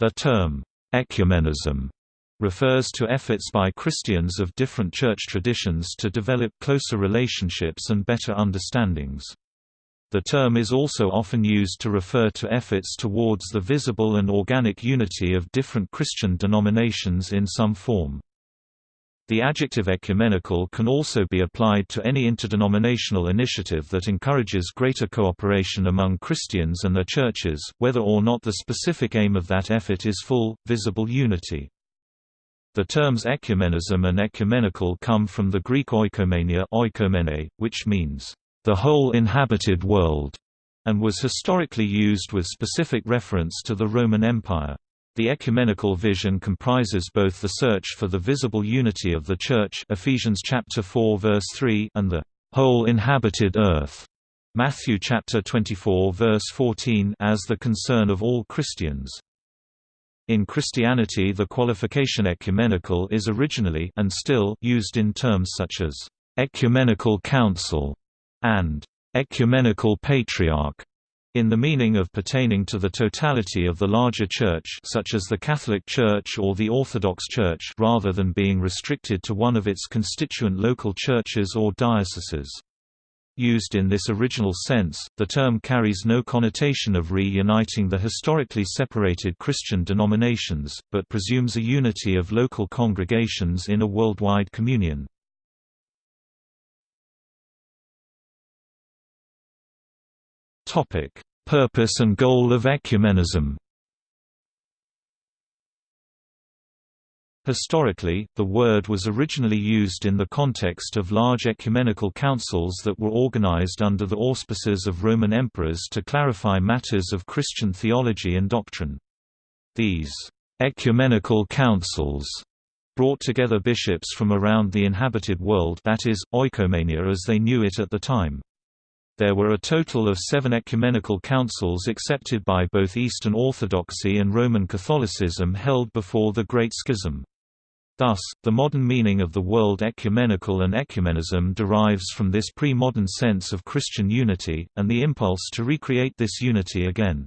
The term, ecumenism, refers to efforts by Christians of different church traditions to develop closer relationships and better understandings. The term is also often used to refer to efforts towards the visible and organic unity of different Christian denominations in some form. The adjective ecumenical can also be applied to any interdenominational initiative that encourages greater cooperation among Christians and their churches, whether or not the specific aim of that effort is full, visible unity. The terms ecumenism and ecumenical come from the Greek oikomania oikomene, which means, "...the whole inhabited world", and was historically used with specific reference to the Roman Empire. The ecumenical vision comprises both the search for the visible unity of the Church Ephesians chapter 4 verse 3 and the whole inhabited earth Matthew chapter 24 verse 14 as the concern of all Christians. In Christianity the qualification ecumenical is originally and still used in terms such as ecumenical council and ecumenical patriarch in the meaning of pertaining to the totality of the larger Church such as the Catholic Church or the Orthodox Church rather than being restricted to one of its constituent local churches or dioceses. Used in this original sense, the term carries no connotation of reuniting the historically separated Christian denominations, but presumes a unity of local congregations in a worldwide communion. Topic: Purpose and goal of ecumenism. Historically, the word was originally used in the context of large ecumenical councils that were organized under the auspices of Roman emperors to clarify matters of Christian theology and doctrine. These ecumenical councils brought together bishops from around the inhabited world that is, oikoumene as they knew it at the time. There were a total of seven ecumenical councils accepted by both Eastern Orthodoxy and Roman Catholicism held before the Great Schism. Thus, the modern meaning of the word ecumenical and ecumenism derives from this pre-modern sense of Christian unity, and the impulse to recreate this unity again.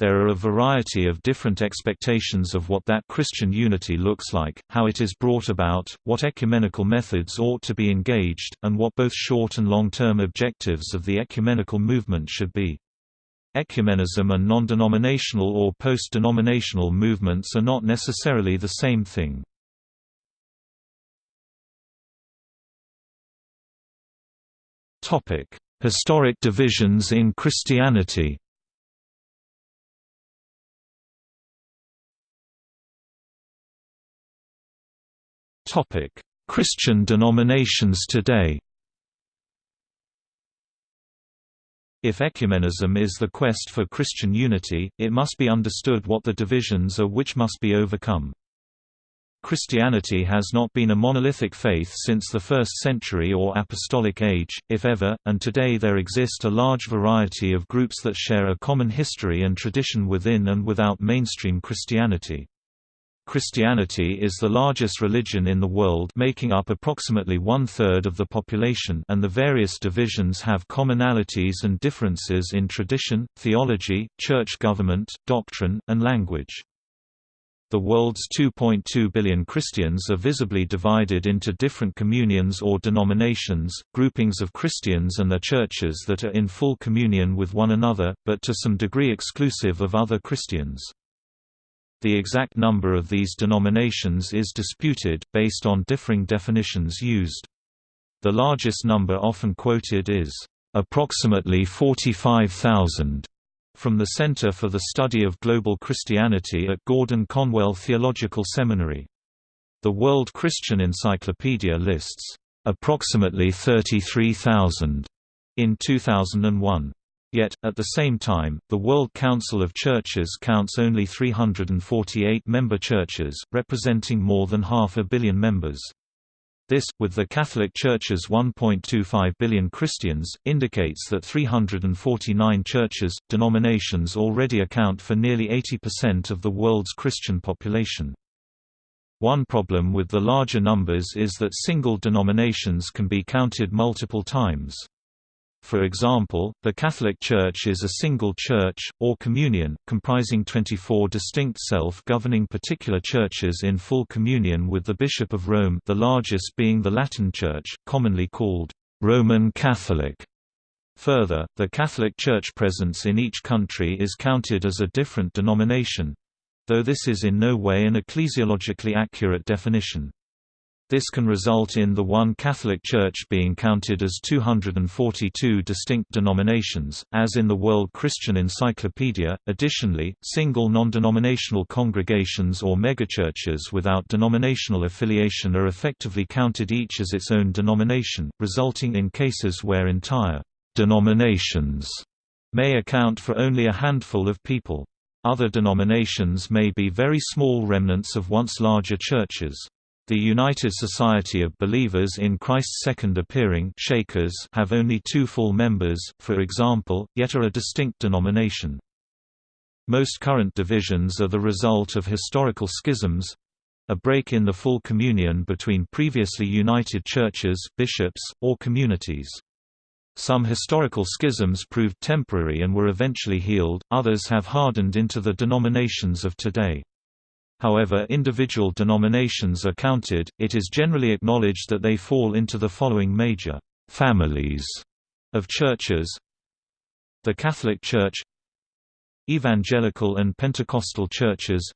There are a variety of different expectations of what that Christian unity looks like, how it is brought about, what ecumenical methods ought to be engaged, and what both short and long-term objectives of the ecumenical movement should be. Ecumenism and non-denominational or post-denominational movements are not necessarily the same thing. Historic divisions in Christianity Christian denominations today. If ecumenism is the quest for Christian unity, it must be understood what the divisions are which must be overcome. Christianity has not been a monolithic faith since the 1st century or apostolic age, if ever, and today there exist a large variety of groups that share a common history and tradition within and without mainstream Christianity. Christianity is the largest religion in the world making up approximately one-third of the population and the various divisions have commonalities and differences in tradition, theology, church government, doctrine, and language. The world's 2.2 billion Christians are visibly divided into different communions or denominations, groupings of Christians and their churches that are in full communion with one another, but to some degree exclusive of other Christians. The exact number of these denominations is disputed, based on differing definitions used. The largest number often quoted is, "...approximately 45,000." from the Center for the Study of Global Christianity at Gordon Conwell Theological Seminary. The World Christian Encyclopedia lists, "...approximately 33,000." in 2001. Yet, at the same time, the World Council of Churches counts only 348 member churches, representing more than half a billion members. This, with the Catholic Church's 1.25 billion Christians, indicates that 349 churches, denominations already account for nearly 80% of the world's Christian population. One problem with the larger numbers is that single denominations can be counted multiple times. For example, the Catholic Church is a single church, or communion, comprising 24 distinct self-governing particular churches in full communion with the Bishop of Rome the largest being the Latin Church, commonly called Roman Catholic. Further, the Catholic Church presence in each country is counted as a different denomination—though this is in no way an ecclesiologically accurate definition. This can result in the one Catholic Church being counted as 242 distinct denominations, as in the World Christian Encyclopedia. Additionally, single non-denominational congregations or megachurches without denominational affiliation are effectively counted each as its own denomination, resulting in cases where entire denominations may account for only a handful of people. Other denominations may be very small remnants of once larger churches. The United Society of Believers in Christ's Second Appearing Shakers have only two full members, for example, yet are a distinct denomination. Most current divisions are the result of historical schisms—a break in the full communion between previously united churches, bishops, or communities. Some historical schisms proved temporary and were eventually healed, others have hardened into the denominations of today. However individual denominations are counted, it is generally acknowledged that they fall into the following major «families» of churches. The Catholic Church Evangelical and Pentecostal churches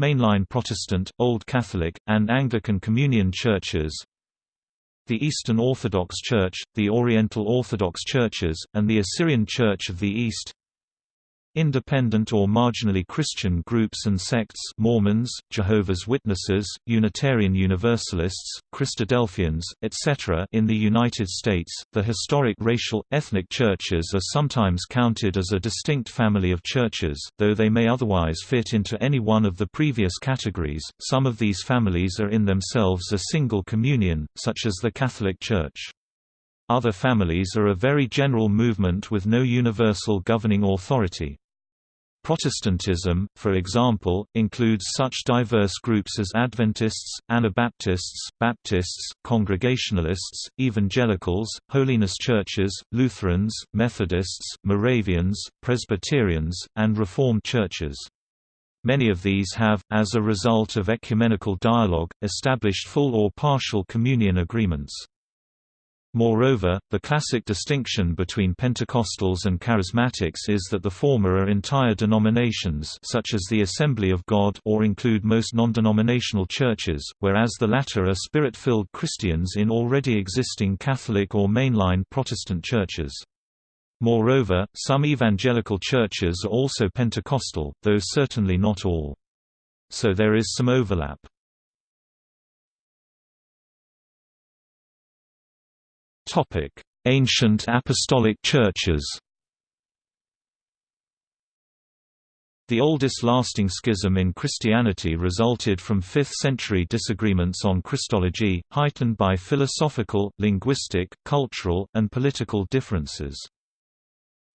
Mainline Protestant, Old Catholic, and Anglican Communion churches the Eastern Orthodox Church, the Oriental Orthodox Churches, and the Assyrian Church of the East Independent or marginally Christian groups and sects Mormons, Jehovah's Witnesses, Unitarian Universalists, Christadelphians, etc. In the United States, the historic racial, ethnic churches are sometimes counted as a distinct family of churches, though they may otherwise fit into any one of the previous categories. Some of these families are in themselves a single communion, such as the Catholic Church. Other families are a very general movement with no universal governing authority. Protestantism, for example, includes such diverse groups as Adventists, Anabaptists, Baptists, Congregationalists, Evangelicals, Holiness Churches, Lutherans, Methodists, Moravians, Presbyterians, and Reformed churches. Many of these have, as a result of ecumenical dialogue, established full or partial communion agreements. Moreover, the classic distinction between Pentecostals and Charismatics is that the former are entire denominations such as the Assembly of God or include most non-denominational churches, whereas the latter are spirit-filled Christians in already existing Catholic or mainline Protestant churches. Moreover, some evangelical churches are also Pentecostal, though certainly not all. So there is some overlap. Topic: Ancient Apostolic Churches. The oldest lasting schism in Christianity resulted from 5th-century disagreements on Christology, heightened by philosophical, linguistic, cultural, and political differences.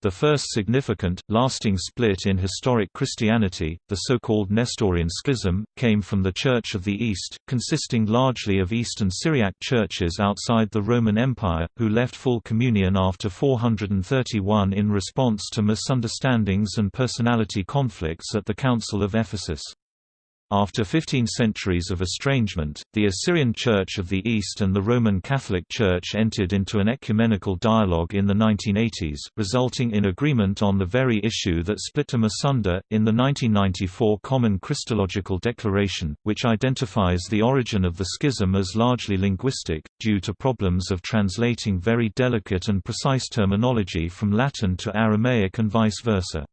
The first significant, lasting split in historic Christianity, the so-called Nestorian Schism, came from the Church of the East, consisting largely of Eastern Syriac churches outside the Roman Empire, who left full communion after 431 in response to misunderstandings and personality conflicts at the Council of Ephesus. After 15 centuries of estrangement, the Assyrian Church of the East and the Roman Catholic Church entered into an ecumenical dialogue in the 1980s, resulting in agreement on the very issue that split them asunder, in the 1994 Common Christological Declaration, which identifies the origin of the schism as largely linguistic, due to problems of translating very delicate and precise terminology from Latin to Aramaic and vice versa.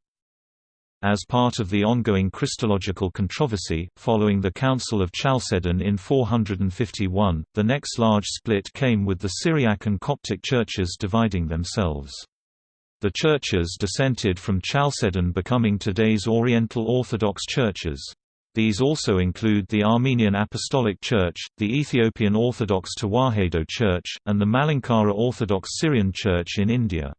As part of the ongoing Christological controversy, following the Council of Chalcedon in 451, the next large split came with the Syriac and Coptic churches dividing themselves. The churches dissented from Chalcedon becoming today's Oriental Orthodox churches. These also include the Armenian Apostolic Church, the Ethiopian Orthodox Tewahedo Church, and the Malankara Orthodox Syrian Church in India.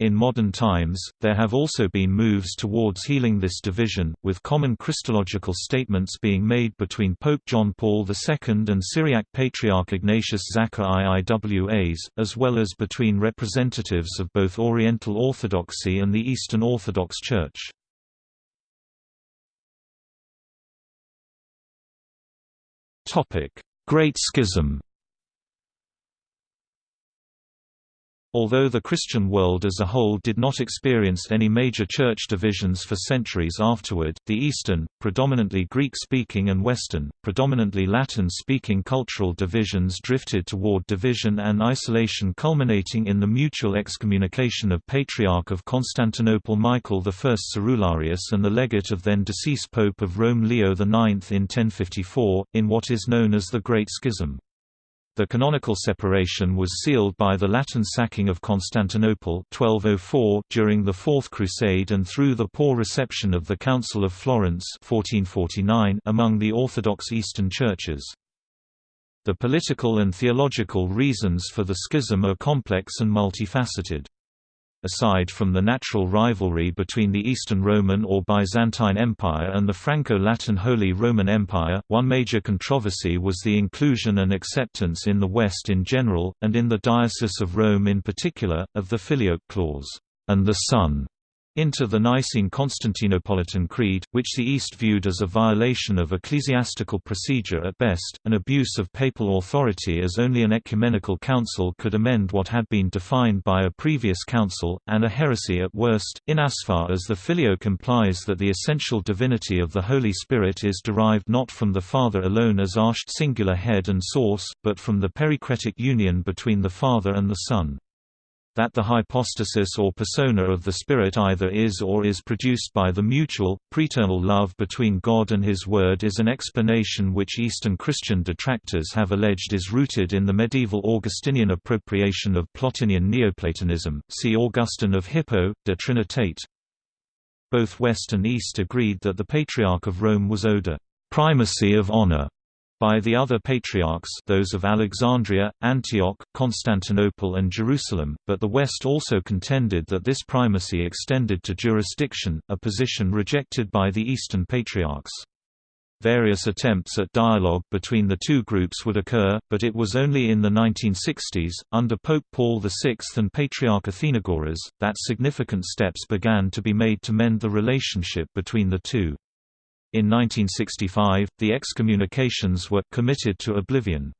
In modern times, there have also been moves towards healing this division, with common Christological statements being made between Pope John Paul II and Syriac Patriarch Ignatius Zakka I Iwas, as well as between representatives of both Oriental Orthodoxy and the Eastern Orthodox Church. Great Schism Although the Christian world as a whole did not experience any major church divisions for centuries afterward, the Eastern, predominantly Greek-speaking and Western, predominantly Latin-speaking cultural divisions drifted toward division and isolation culminating in the mutual excommunication of Patriarch of Constantinople Michael I Cerularius and the legate of then-deceased Pope of Rome Leo IX in 1054, in what is known as the Great Schism. The canonical separation was sealed by the Latin sacking of Constantinople 1204 during the Fourth Crusade and through the poor reception of the Council of Florence 1449 among the Orthodox Eastern churches. The political and theological reasons for the schism are complex and multifaceted. Aside from the natural rivalry between the Eastern Roman or Byzantine Empire and the Franco-Latin Holy Roman Empire, one major controversy was the inclusion and acceptance in the West in general, and in the Diocese of Rome in particular, of the Filioque clause, and the Son into the Nicene Constantinopolitan Creed, which the East viewed as a violation of ecclesiastical procedure at best, an abuse of papal authority as only an ecumenical council could amend what had been defined by a previous council, and a heresy at worst, in as the filioque implies that the essential divinity of the Holy Spirit is derived not from the Father alone as arched singular head and source, but from the perichoretic union between the Father and the Son that the hypostasis or persona of the Spirit either is or is produced by the mutual, preternal love between God and His Word is an explanation which Eastern Christian detractors have alleged is rooted in the medieval Augustinian appropriation of Plotinian Neoplatonism see Augustine of Hippo, De Trinitate. Both West and East agreed that the Patriarch of Rome was owed a «primacy of honor» by the other patriarchs those of Alexandria, Antioch, Constantinople and Jerusalem, but the West also contended that this primacy extended to jurisdiction, a position rejected by the Eastern patriarchs. Various attempts at dialogue between the two groups would occur, but it was only in the 1960s, under Pope Paul VI and Patriarch Athenagoras, that significant steps began to be made to mend the relationship between the two. In 1965, the excommunications were committed to oblivion.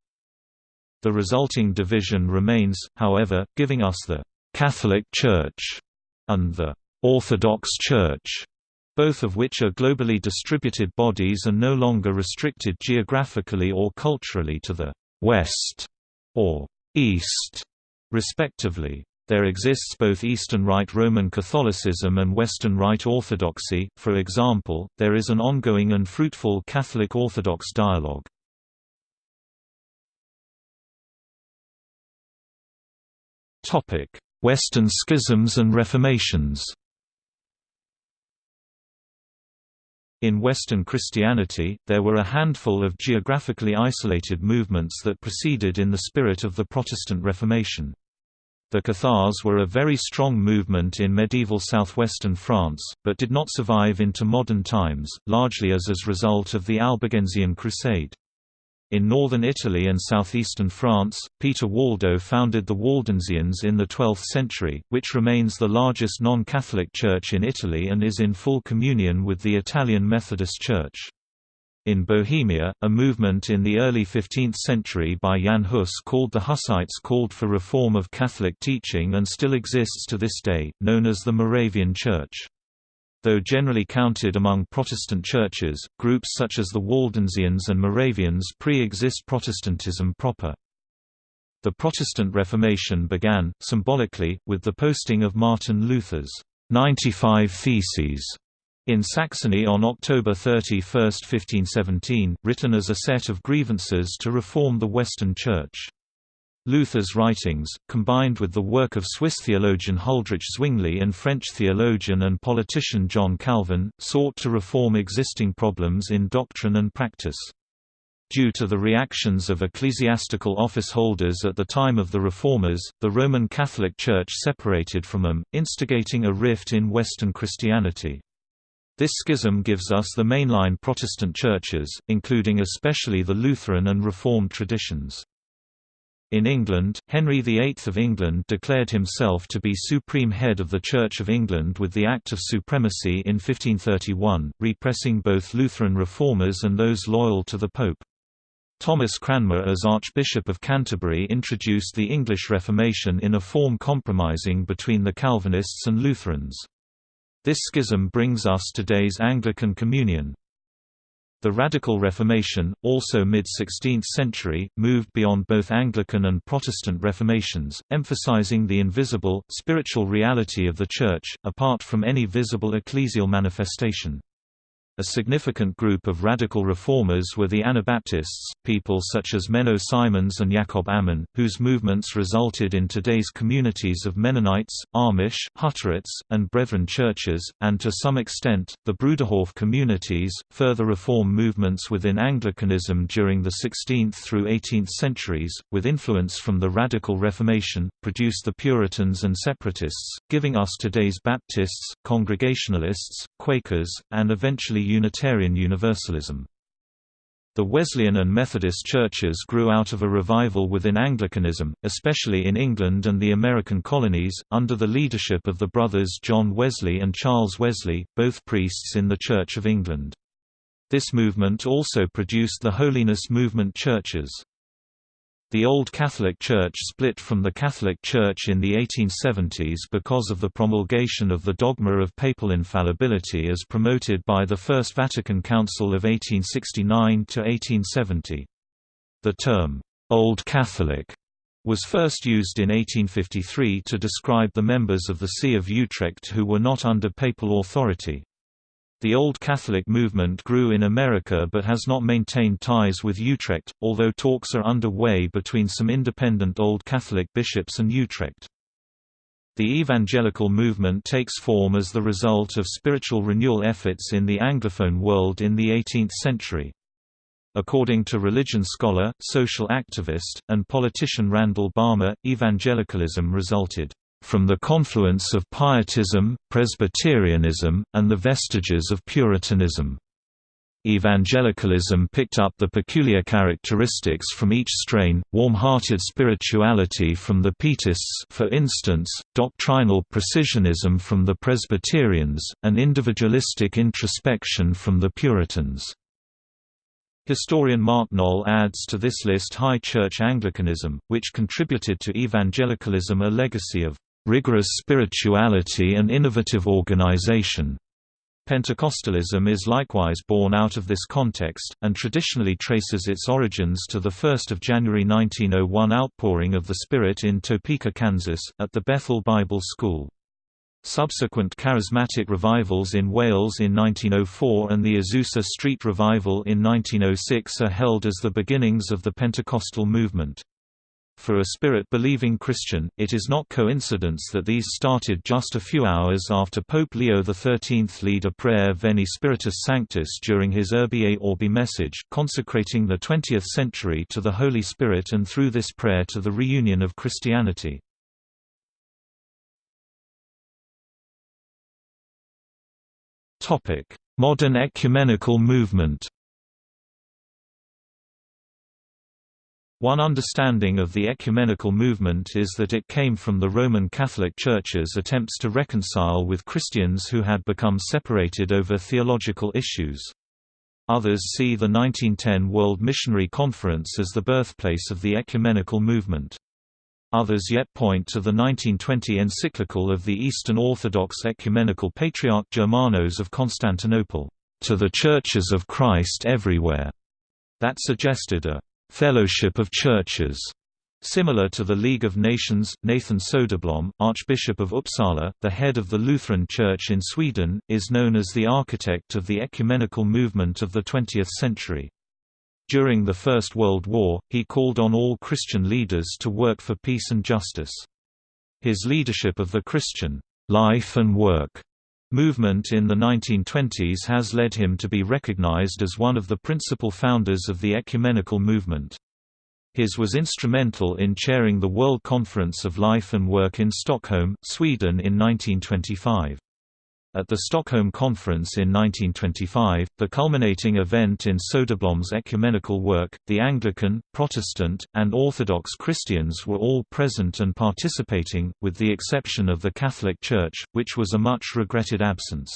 The resulting division remains, however, giving us the Catholic Church and the Orthodox Church, both of which are globally distributed bodies and no longer restricted geographically or culturally to the West or East, respectively. There exists both Eastern Rite Roman Catholicism and Western Rite Orthodoxy, for example, there is an ongoing and fruitful Catholic Orthodox dialogue. Western schisms and reformations In Western Christianity, there were a handful of geographically isolated movements that proceeded in the spirit of the Protestant Reformation. The Cathars were a very strong movement in medieval southwestern France, but did not survive into modern times, largely as a result of the Albigensian Crusade. In northern Italy and southeastern France, Peter Waldo founded the Waldensians in the 12th century, which remains the largest non-Catholic church in Italy and is in full communion with the Italian Methodist Church. In Bohemia, a movement in the early 15th century by Jan Hus called the Hussites called for reform of Catholic teaching and still exists to this day, known as the Moravian Church. Though generally counted among Protestant churches, groups such as the Waldensians and Moravians pre-exist Protestantism proper. The Protestant Reformation began, symbolically, with the posting of Martin Luther's 95 Theses in Saxony on October 31, 1517, written as a set of grievances to reform the Western Church. Luther's writings, combined with the work of Swiss theologian Huldrych Zwingli and French theologian and politician John Calvin, sought to reform existing problems in doctrine and practice. Due to the reactions of ecclesiastical office holders at the time of the Reformers, the Roman Catholic Church separated from them, instigating a rift in Western Christianity. This schism gives us the mainline Protestant churches, including especially the Lutheran and Reformed traditions. In England, Henry VIII of England declared himself to be supreme head of the Church of England with the Act of Supremacy in 1531, repressing both Lutheran reformers and those loyal to the Pope. Thomas Cranmer as Archbishop of Canterbury introduced the English Reformation in a form compromising between the Calvinists and Lutherans. This schism brings us today's Anglican Communion. The Radical Reformation, also mid-16th century, moved beyond both Anglican and Protestant reformations, emphasizing the invisible, spiritual reality of the Church, apart from any visible ecclesial manifestation. A significant group of radical reformers were the Anabaptists, people such as Menno Simons and Jakob Ammann, whose movements resulted in today's communities of Mennonites, Amish, Hutterites, and Brethren churches, and to some extent, the Bruderhof communities. Further reform movements within Anglicanism during the 16th through 18th centuries, with influence from the Radical Reformation, produced the Puritans and Separatists, giving us today's Baptists, Congregationalists, Quakers, and eventually Unitarian Universalism. The Wesleyan and Methodist churches grew out of a revival within Anglicanism, especially in England and the American colonies, under the leadership of the brothers John Wesley and Charles Wesley, both priests in the Church of England. This movement also produced the Holiness Movement churches. The Old Catholic Church split from the Catholic Church in the 1870s because of the promulgation of the dogma of papal infallibility as promoted by the First Vatican Council of 1869–1870. The term, "'Old Catholic' was first used in 1853 to describe the members of the See of Utrecht who were not under papal authority. The Old Catholic movement grew in America but has not maintained ties with Utrecht, although talks are underway between some independent Old Catholic bishops and Utrecht. The evangelical movement takes form as the result of spiritual renewal efforts in the Anglophone world in the 18th century. According to religion scholar, social activist, and politician Randall Balmer, evangelicalism resulted from the confluence of Pietism, Presbyterianism, and the vestiges of Puritanism. Evangelicalism picked up the peculiar characteristics from each strain, warm-hearted spirituality from the Pietists for instance, doctrinal precisionism from the Presbyterians, and individualistic introspection from the Puritans. Historian Mark Noll adds to this list High Church Anglicanism, which contributed to evangelicalism a legacy of rigorous spirituality and innovative organization. Pentecostalism is likewise born out of this context, and traditionally traces its origins to the 1 January 1901 outpouring of the Spirit in Topeka, Kansas, at the Bethel Bible School. Subsequent charismatic revivals in Wales in 1904 and the Azusa Street Revival in 1906 are held as the beginnings of the Pentecostal movement. For a Spirit-believing Christian, it is not coincidence that these started just a few hours after Pope Leo XIII led a prayer Veni Spiritus Sanctus during his Urbi Orbi message, consecrating the 20th century to the Holy Spirit and through this prayer to the reunion of Christianity. Modern ecumenical movement One understanding of the ecumenical movement is that it came from the Roman Catholic Church's attempts to reconcile with Christians who had become separated over theological issues. Others see the 1910 World Missionary Conference as the birthplace of the ecumenical movement. Others yet point to the 1920 encyclical of the Eastern Orthodox Ecumenical Patriarch Germanos of Constantinople, "...to the churches of Christ everywhere", that suggested a Fellowship of Churches, similar to the League of Nations. Nathan Soderblom, Archbishop of Uppsala, the head of the Lutheran Church in Sweden, is known as the architect of the ecumenical movement of the 20th century. During the First World War, he called on all Christian leaders to work for peace and justice. His leadership of the Christian life and work movement in the 1920s has led him to be recognized as one of the principal founders of the ecumenical movement. His was instrumental in chairing the World Conference of Life and Work in Stockholm, Sweden in 1925. At the Stockholm Conference in 1925, the culminating event in Soderblom's ecumenical work, the Anglican, Protestant, and Orthodox Christians were all present and participating, with the exception of the Catholic Church, which was a much regretted absence.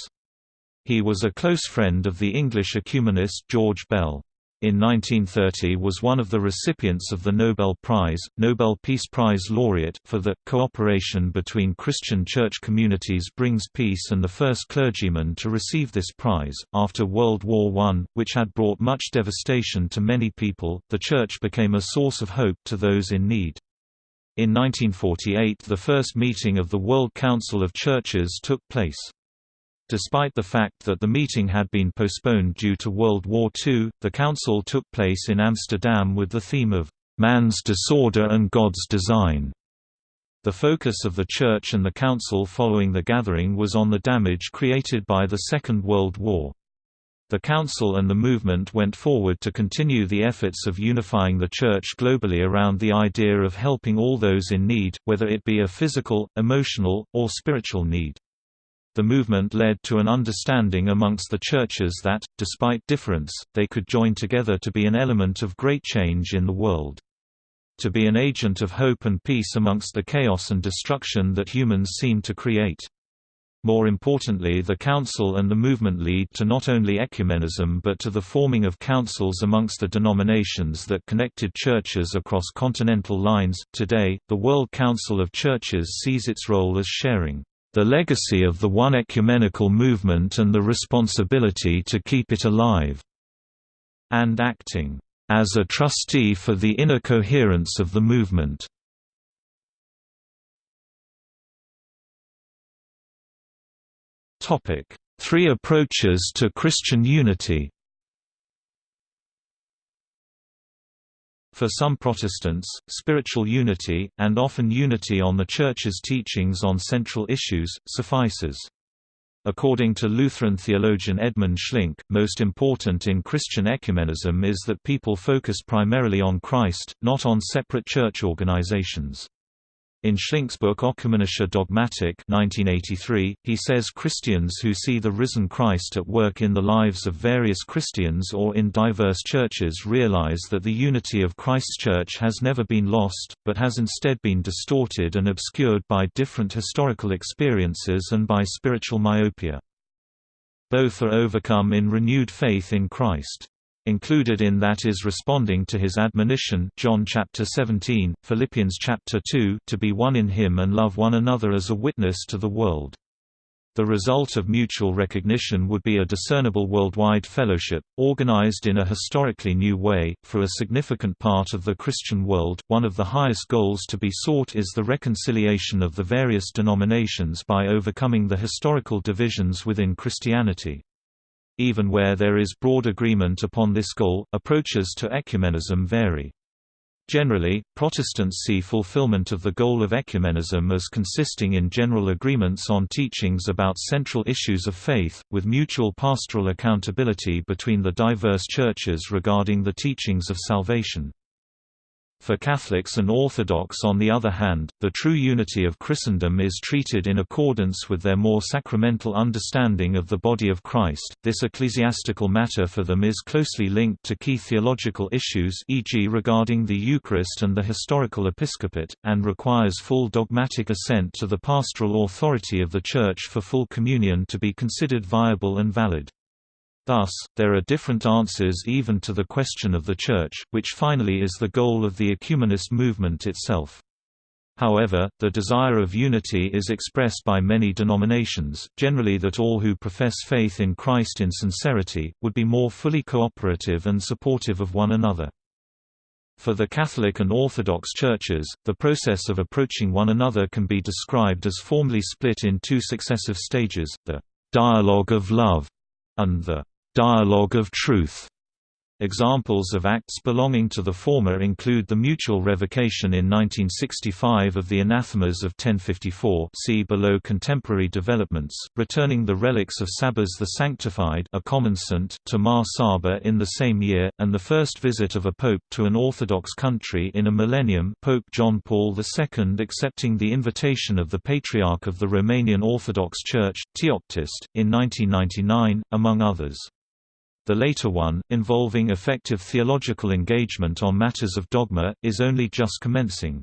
He was a close friend of the English ecumenist George Bell in 1930 was one of the recipients of the Nobel Prize, Nobel Peace Prize laureate, for the cooperation between Christian church communities brings peace and the first clergyman to receive this prize. After World War I, which had brought much devastation to many people, the church became a source of hope to those in need. In 1948 the first meeting of the World Council of Churches took place. Despite the fact that the meeting had been postponed due to World War II, the council took place in Amsterdam with the theme of "'Man's Disorder and God's Design'". The focus of the Church and the Council following the gathering was on the damage created by the Second World War. The Council and the movement went forward to continue the efforts of unifying the Church globally around the idea of helping all those in need, whether it be a physical, emotional, or spiritual need. The movement led to an understanding amongst the churches that, despite difference, they could join together to be an element of great change in the world. To be an agent of hope and peace amongst the chaos and destruction that humans seem to create. More importantly the council and the movement lead to not only ecumenism but to the forming of councils amongst the denominations that connected churches across continental lines. Today, the World Council of Churches sees its role as sharing the legacy of the One Ecumenical Movement and the responsibility to keep it alive", and acting as a trustee for the inner coherence of the movement. Three approaches to Christian unity For some Protestants, spiritual unity, and often unity on the Church's teachings on central issues, suffices. According to Lutheran theologian Edmund Schlink, most important in Christian ecumenism is that people focus primarily on Christ, not on separate church organizations. In Schlink's book Ökumenische Dogmatik 1983, he says Christians who see the risen Christ at work in the lives of various Christians or in diverse churches realize that the unity of Christ's church has never been lost, but has instead been distorted and obscured by different historical experiences and by spiritual myopia. Both are overcome in renewed faith in Christ. Included in that is responding to his admonition John chapter 17, Philippians chapter 2 to be one in him and love one another as a witness to the world. The result of mutual recognition would be a discernible worldwide fellowship, organized in a historically new way. For a significant part of the Christian world, one of the highest goals to be sought is the reconciliation of the various denominations by overcoming the historical divisions within Christianity. Even where there is broad agreement upon this goal, approaches to ecumenism vary. Generally, Protestants see fulfillment of the goal of ecumenism as consisting in general agreements on teachings about central issues of faith, with mutual pastoral accountability between the diverse churches regarding the teachings of salvation. For Catholics and Orthodox on the other hand, the true unity of Christendom is treated in accordance with their more sacramental understanding of the body of Christ. This ecclesiastical matter for them is closely linked to key theological issues e.g. regarding the Eucharist and the historical episcopate, and requires full dogmatic assent to the pastoral authority of the Church for full communion to be considered viable and valid. Thus, there are different answers even to the question of the Church, which finally is the goal of the ecumenist movement itself. However, the desire of unity is expressed by many denominations, generally that all who profess faith in Christ in sincerity, would be more fully cooperative and supportive of one another. For the Catholic and Orthodox churches, the process of approaching one another can be described as formally split in two successive stages, the «dialogue of love» and the dialogue of truth. Examples of acts belonging to the former include the mutual revocation in 1965 of the anathemas of 1054 see below contemporary developments, returning the relics of Sabas the Sanctified a common saint to Mar Saba in the same year, and the first visit of a pope to an Orthodox country in a millennium Pope John Paul II accepting the invitation of the Patriarch of the Romanian Orthodox Church, Teoctist, in 1999, among others. The later one, involving effective theological engagement on matters of dogma, is only just commencing.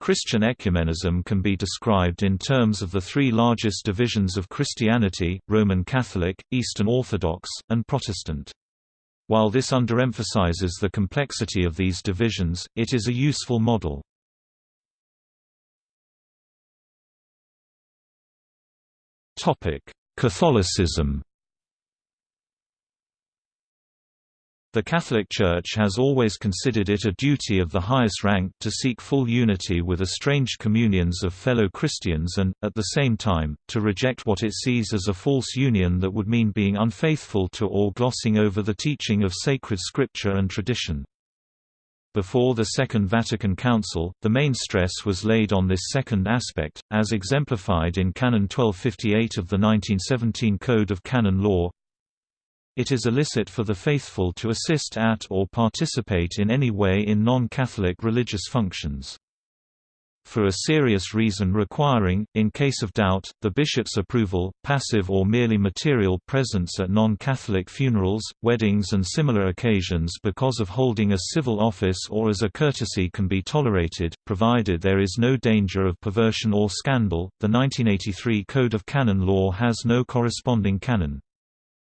Christian ecumenism can be described in terms of the three largest divisions of Christianity, Roman Catholic, Eastern Orthodox, and Protestant. While this underemphasizes the complexity of these divisions, it is a useful model. Catholicism The Catholic Church has always considered it a duty of the highest rank to seek full unity with estranged communions of fellow Christians and, at the same time, to reject what it sees as a false union that would mean being unfaithful to or glossing over the teaching of sacred scripture and tradition. Before the Second Vatican Council, the main stress was laid on this second aspect, as exemplified in Canon 1258 of the 1917 Code of Canon Law, it is illicit for the faithful to assist at or participate in any way in non-Catholic religious functions. For a serious reason requiring, in case of doubt, the bishop's approval, passive or merely material presence at non-Catholic funerals, weddings and similar occasions because of holding a civil office or as a courtesy can be tolerated, provided there is no danger of perversion or scandal. The 1983 Code of Canon Law has no corresponding canon.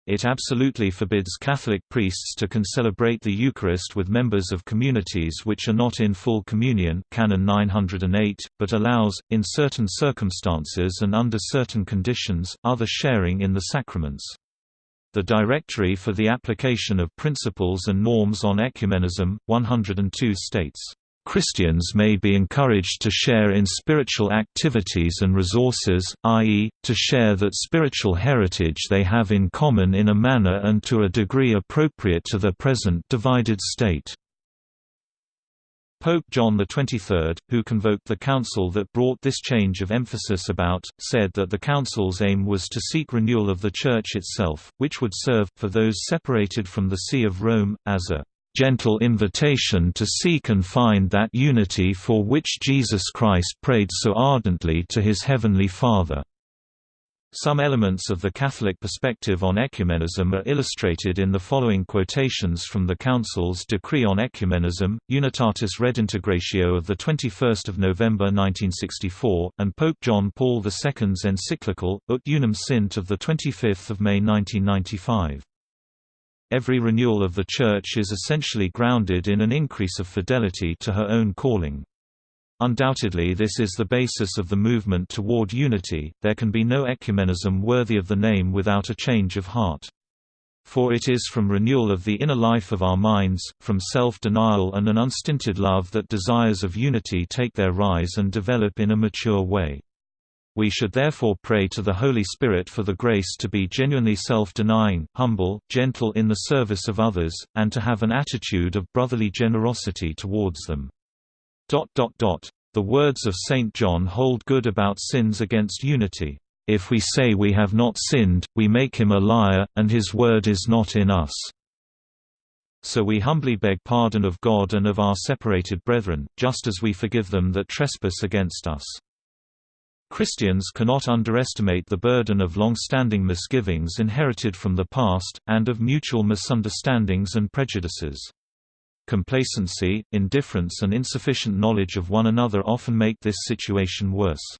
It absolutely forbids Catholic priests to concelebrate the Eucharist with members of communities which are not in full communion Canon 908, but allows, in certain circumstances and under certain conditions, other sharing in the sacraments. The Directory for the Application of Principles and Norms on Ecumenism, 102 states Christians may be encouraged to share in spiritual activities and resources, i.e., to share that spiritual heritage they have in common in a manner and to a degree appropriate to their present divided state. Pope John XXIII, who convoked the council that brought this change of emphasis about, said that the council's aim was to seek renewal of the Church itself, which would serve, for those separated from the See of Rome, as a gentle invitation to seek and find that unity for which Jesus Christ prayed so ardently to his Heavenly Father. Some elements of the Catholic perspective on ecumenism are illustrated in the following quotations from the Council's Decree on Ecumenism, Unitatis Redintegratio of 21 November 1964, and Pope John Paul II's encyclical, Ut Unum Sint of 25 May 1995. Every renewal of the Church is essentially grounded in an increase of fidelity to her own calling. Undoubtedly this is the basis of the movement toward unity, there can be no ecumenism worthy of the name without a change of heart. For it is from renewal of the inner life of our minds, from self-denial and an unstinted love that desires of unity take their rise and develop in a mature way. We should therefore pray to the Holy Spirit for the grace to be genuinely self-denying, humble, gentle in the service of others, and to have an attitude of brotherly generosity towards them. The words of St. John hold good about sins against unity. If we say we have not sinned, we make him a liar, and his word is not in us. So we humbly beg pardon of God and of our separated brethren, just as we forgive them that trespass against us. Christians cannot underestimate the burden of long-standing misgivings inherited from the past, and of mutual misunderstandings and prejudices. Complacency, indifference and insufficient knowledge of one another often make this situation worse.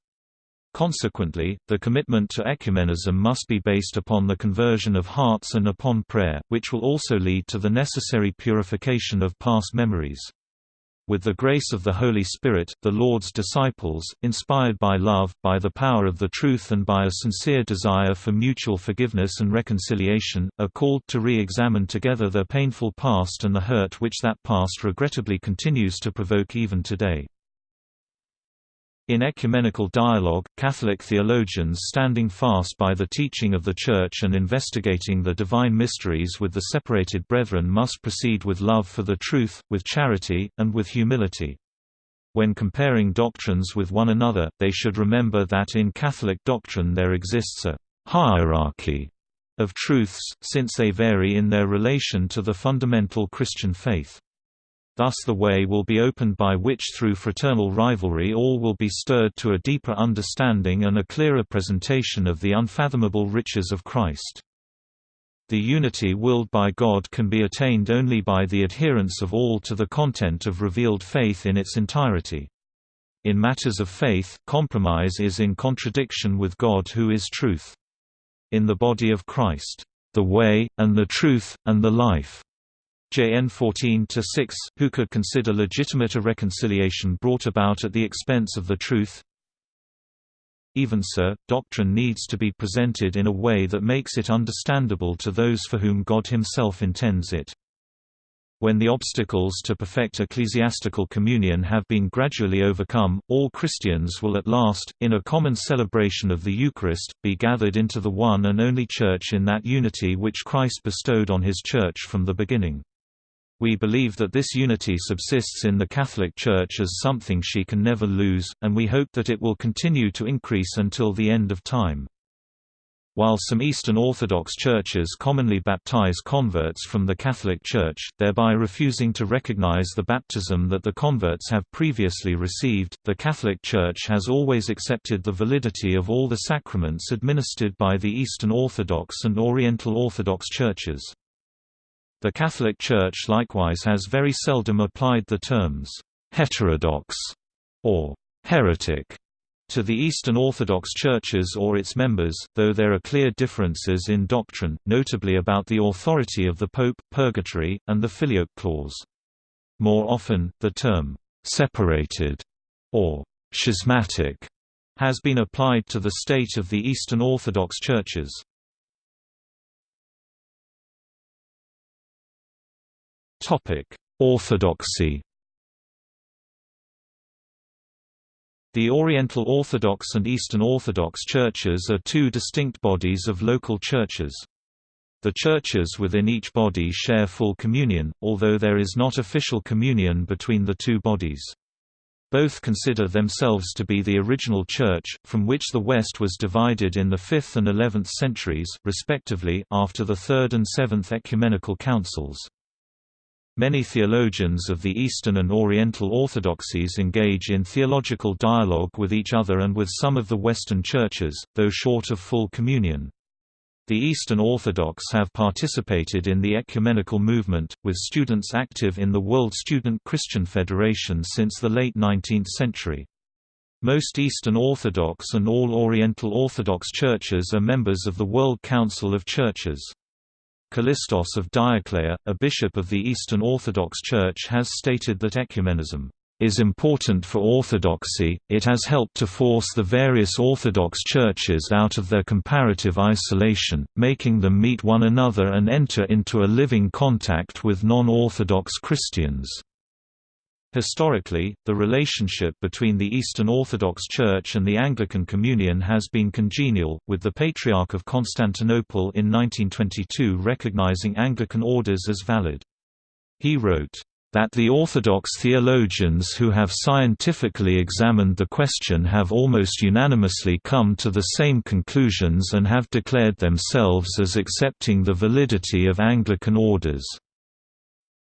Consequently, the commitment to ecumenism must be based upon the conversion of hearts and upon prayer, which will also lead to the necessary purification of past memories. With the grace of the Holy Spirit, the Lord's disciples, inspired by love, by the power of the truth and by a sincere desire for mutual forgiveness and reconciliation, are called to re-examine together their painful past and the hurt which that past regrettably continues to provoke even today. In ecumenical dialogue, Catholic theologians standing fast by the teaching of the Church and investigating the divine mysteries with the separated brethren must proceed with love for the truth, with charity, and with humility. When comparing doctrines with one another, they should remember that in Catholic doctrine there exists a hierarchy of truths, since they vary in their relation to the fundamental Christian faith. Thus the way will be opened by which through fraternal rivalry all will be stirred to a deeper understanding and a clearer presentation of the unfathomable riches of Christ. The unity willed by God can be attained only by the adherence of all to the content of revealed faith in its entirety. In matters of faith, compromise is in contradiction with God who is truth. In the body of Christ, the way, and the truth, and the life JN 14-6, who could consider legitimate a reconciliation brought about at the expense of the truth. Even so, doctrine needs to be presented in a way that makes it understandable to those for whom God himself intends it. When the obstacles to perfect ecclesiastical communion have been gradually overcome, all Christians will at last, in a common celebration of the Eucharist, be gathered into the one and only Church in that unity which Christ bestowed on his Church from the beginning. We believe that this unity subsists in the Catholic Church as something she can never lose, and we hope that it will continue to increase until the end of time. While some Eastern Orthodox churches commonly baptize converts from the Catholic Church, thereby refusing to recognize the baptism that the converts have previously received, the Catholic Church has always accepted the validity of all the sacraments administered by the Eastern Orthodox and Oriental Orthodox churches. The Catholic Church likewise has very seldom applied the terms «heterodox» or «heretic» to the Eastern Orthodox churches or its members, though there are clear differences in doctrine, notably about the authority of the Pope, purgatory, and the filioque clause. More often, the term «separated» or «schismatic» has been applied to the state of the Eastern Orthodox churches. Topic: Orthodoxy. The Oriental Orthodox and Eastern Orthodox churches are two distinct bodies of local churches. The churches within each body share full communion, although there is not official communion between the two bodies. Both consider themselves to be the original Church, from which the West was divided in the 5th and 11th centuries, respectively, after the Third and Seventh Ecumenical Councils. Many theologians of the Eastern and Oriental orthodoxies engage in theological dialogue with each other and with some of the Western churches, though short of full communion. The Eastern Orthodox have participated in the ecumenical movement, with students active in the World Student Christian Federation since the late 19th century. Most Eastern Orthodox and all Oriental Orthodox churches are members of the World Council of Churches. Kallistos of Diokleia, a bishop of the Eastern Orthodox Church has stated that ecumenism is important for orthodoxy, it has helped to force the various Orthodox churches out of their comparative isolation, making them meet one another and enter into a living contact with non-Orthodox Christians. Historically, the relationship between the Eastern Orthodox Church and the Anglican Communion has been congenial, with the Patriarch of Constantinople in 1922 recognizing Anglican orders as valid. He wrote, that the Orthodox theologians who have scientifically examined the question have almost unanimously come to the same conclusions and have declared themselves as accepting the validity of Anglican orders.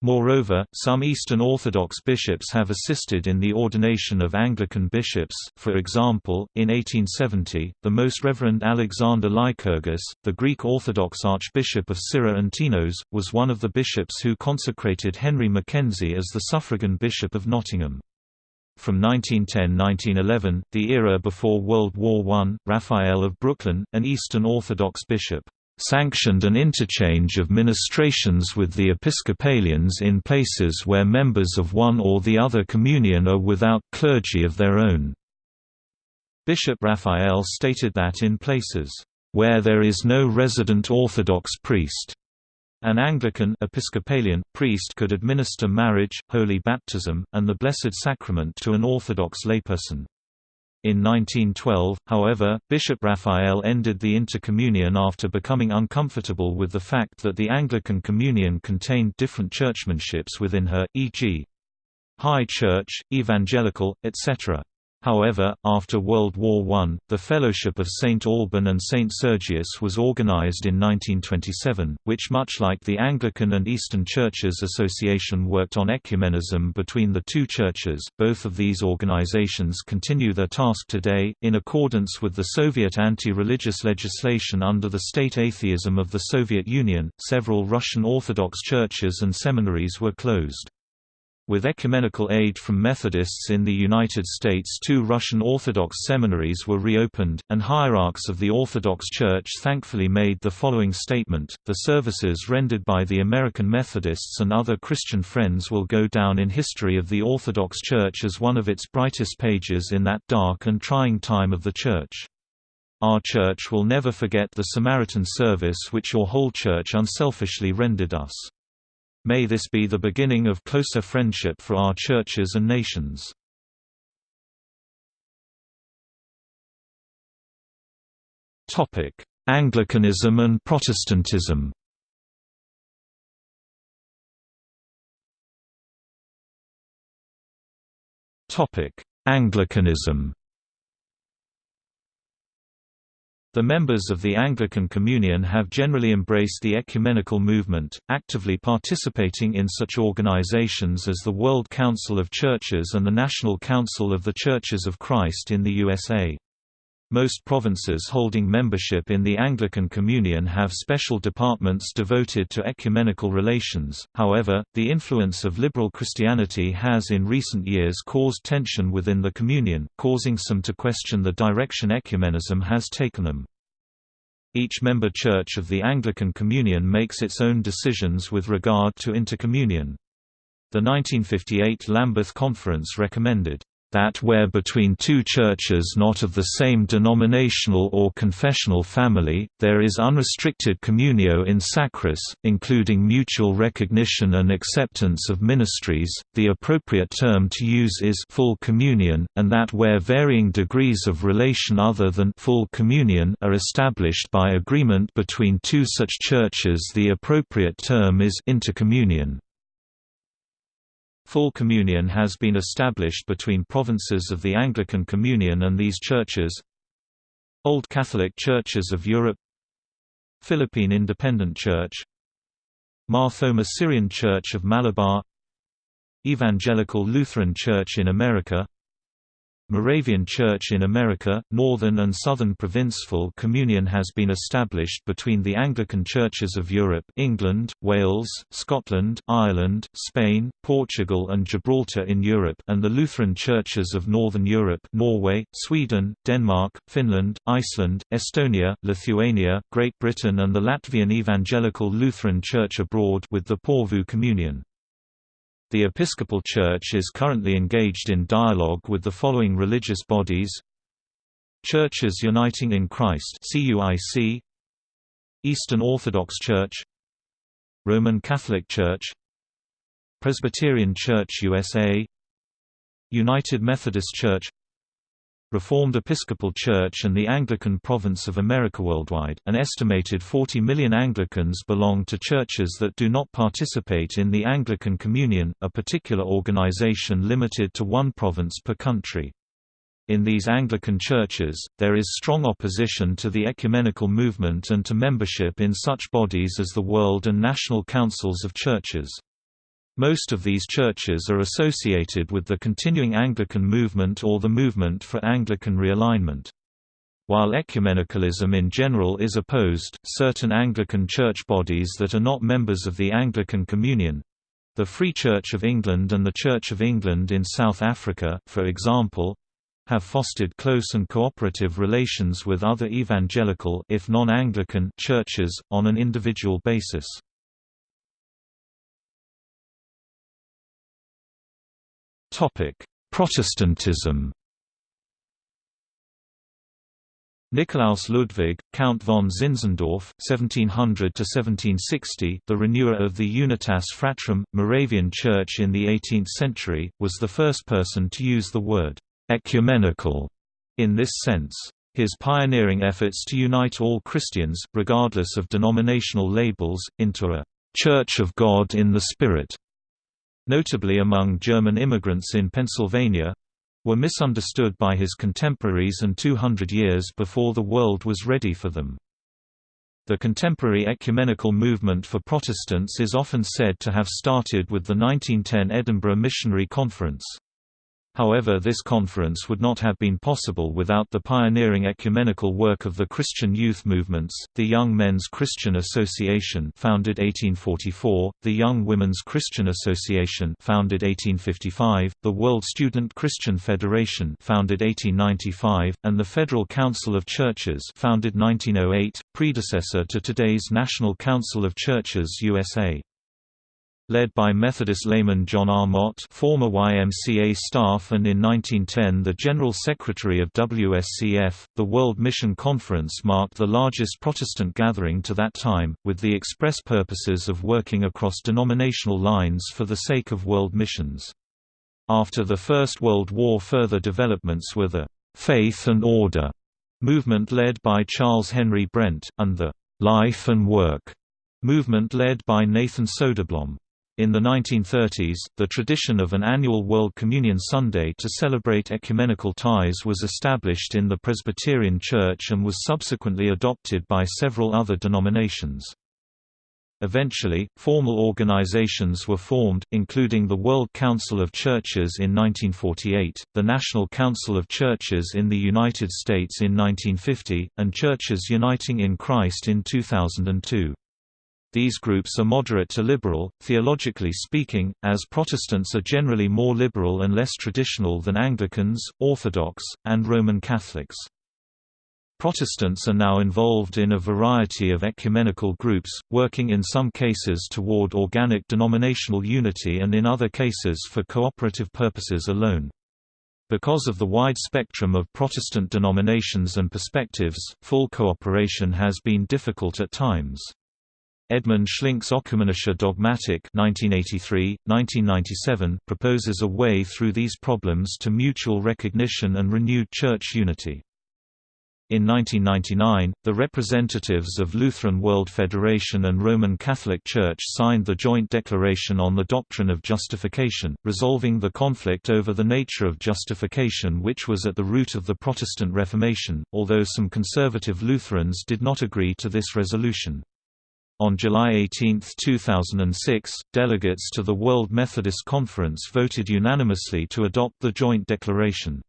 Moreover, some Eastern Orthodox bishops have assisted in the ordination of Anglican bishops, for example, in 1870, the Most Reverend Alexander Lycurgus, the Greek Orthodox Archbishop of Syra and Tinos, was one of the bishops who consecrated Henry Mackenzie as the suffragan Bishop of Nottingham. From 1910–1911, the era before World War I, Raphael of Brooklyn, an Eastern Orthodox bishop, sanctioned an interchange of ministrations with the Episcopalians in places where members of one or the other communion are without clergy of their own. Bishop Raphael stated that in places, "...where there is no resident Orthodox priest," An Anglican Episcopalian priest could administer marriage, holy baptism, and the Blessed Sacrament to an Orthodox layperson. In 1912, however, Bishop Raphael ended the intercommunion after becoming uncomfortable with the fact that the Anglican Communion contained different churchmanships within her, e.g. High Church, Evangelical, etc. However, after World War I, the Fellowship of St. Alban and St. Sergius was organized in 1927, which much like the Anglican and Eastern Churches Association worked on ecumenism between the two churches. Both of these organizations continue their task today, in accordance with the Soviet anti-religious legislation under the state atheism of the Soviet Union. Several Russian Orthodox churches and seminaries were closed. With ecumenical aid from Methodists in the United States two Russian Orthodox seminaries were reopened, and hierarchs of the Orthodox Church thankfully made the following statement, the services rendered by the American Methodists and other Christian friends will go down in history of the Orthodox Church as one of its brightest pages in that dark and trying time of the Church. Our Church will never forget the Samaritan service which your whole Church unselfishly rendered us. May this be the beginning of closer friendship for our churches and nations. Anglicanism and Protestantism Anglicanism The members of the Anglican Communion have generally embraced the ecumenical movement, actively participating in such organizations as the World Council of Churches and the National Council of the Churches of Christ in the USA. Most provinces holding membership in the Anglican Communion have special departments devoted to ecumenical relations, however, the influence of liberal Christianity has in recent years caused tension within the Communion, causing some to question the direction ecumenism has taken them. Each member church of the Anglican Communion makes its own decisions with regard to intercommunion. The 1958 Lambeth Conference recommended that where between two churches not of the same denominational or confessional family, there is unrestricted communio in sacris, including mutual recognition and acceptance of ministries, the appropriate term to use is full communion, and that where varying degrees of relation other than full communion are established by agreement between two such churches the appropriate term is intercommunion. Full communion has been established between provinces of the Anglican Communion and these churches. Old Catholic Churches of Europe. Philippine Independent Church. Mar Thoma Syrian Church of Malabar. Evangelical Lutheran Church in America Moravian Church in America, Northern and Southern Provincial Communion has been established between the Anglican Churches of Europe England, Wales, Scotland, Ireland, Spain, Portugal and Gibraltar in Europe and the Lutheran Churches of Northern Europe Norway, Sweden, Denmark, Finland, Iceland, Estonia, Lithuania, Great Britain and the Latvian Evangelical Lutheran Church abroad with the Porvoo Communion. The Episcopal Church is currently engaged in dialogue with the following religious bodies. Churches Uniting in Christ Eastern Orthodox Church Roman Catholic Church Presbyterian Church USA United Methodist Church Reformed Episcopal Church and the Anglican Province of America worldwide. An estimated 40 million Anglicans belong to churches that do not participate in the Anglican Communion, a particular organization limited to one province per country. In these Anglican churches, there is strong opposition to the ecumenical movement and to membership in such bodies as the World and National Councils of Churches. Most of these churches are associated with the continuing Anglican movement or the movement for Anglican realignment. While ecumenicalism in general is opposed, certain Anglican church bodies that are not members of the Anglican Communion—the Free Church of England and the Church of England in South Africa, for example, have fostered close and cooperative relations with other evangelical if non-Anglican churches, on an individual basis. Topic: Protestantism. Nikolaus Ludwig, Count von Zinzendorf (1700–1760), the renewer of the Unitas Fratrum, Moravian Church in the 18th century, was the first person to use the word ecumenical In this sense, his pioneering efforts to unite all Christians, regardless of denominational labels, into a «Church of God in the Spirit», notably among German immigrants in Pennsylvania, were misunderstood by his contemporaries and 200 years before the world was ready for them. The contemporary ecumenical movement for Protestants is often said to have started with the 1910 Edinburgh Missionary Conference. However this conference would not have been possible without the pioneering ecumenical work of the Christian youth movements, the Young Men's Christian Association founded 1844, the Young Women's Christian Association founded 1855, the World Student Christian Federation founded 1895, and the Federal Council of Churches founded 1908, predecessor to today's National Council of Churches USA. Led by Methodist layman John R. Mott former YMCA staff and in 1910 the General Secretary of WSCF, the World Mission Conference marked the largest Protestant gathering to that time, with the express purposes of working across denominational lines for the sake of world missions. After the First World War further developments were the «faith and order» movement led by Charles Henry Brent, and the «life and work» movement led by Nathan Soderblom. In the 1930s, the tradition of an annual World Communion Sunday to celebrate ecumenical ties was established in the Presbyterian Church and was subsequently adopted by several other denominations. Eventually, formal organizations were formed, including the World Council of Churches in 1948, the National Council of Churches in the United States in 1950, and Churches Uniting in Christ in 2002. These groups are moderate to liberal, theologically speaking, as Protestants are generally more liberal and less traditional than Anglicans, Orthodox, and Roman Catholics. Protestants are now involved in a variety of ecumenical groups, working in some cases toward organic denominational unity and in other cases for cooperative purposes alone. Because of the wide spectrum of Protestant denominations and perspectives, full cooperation has been difficult at times. Edmund Schlink's Ökumenische Dogmatik 1983, 1997 proposes a way through these problems to mutual recognition and renewed church unity. In 1999, the representatives of Lutheran World Federation and Roman Catholic Church signed the Joint Declaration on the Doctrine of Justification, resolving the conflict over the nature of justification which was at the root of the Protestant Reformation, although some conservative Lutherans did not agree to this resolution. On July 18, 2006, delegates to the World Methodist Conference voted unanimously to adopt the joint declaration.